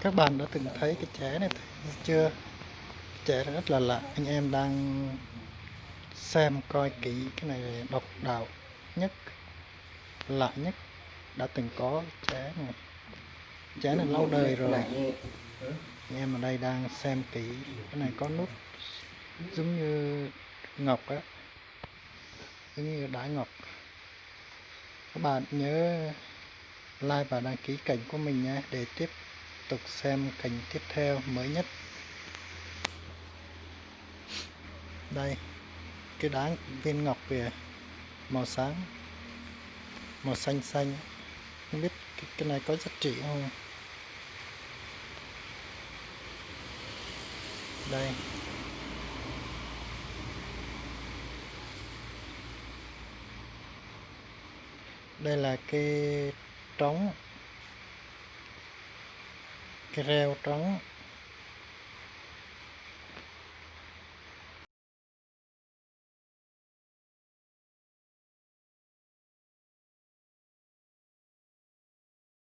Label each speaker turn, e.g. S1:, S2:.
S1: các bạn đã từng thấy cái trẻ này chưa? Trẻ rất là lạ. Anh em đang xem coi kỹ cái này là độc đạo nhất, lạ nhất đã từng có trẻ này. Trẻ này lâu đời rồi. Anh em ở đây đang xem kỹ. Cái này có nút giống như ngọc á. Giống như đá ngọc. Các bạn nhớ like và đăng ký kênh của mình nhé. Để tiếp tục xem cảnh tiếp theo mới nhất. Đây cái đá viên ngọc kìa màu sáng màu xanh xanh. Không biết cái, cái này có giá trị không? Đây. Đây là cái trống cái reo trống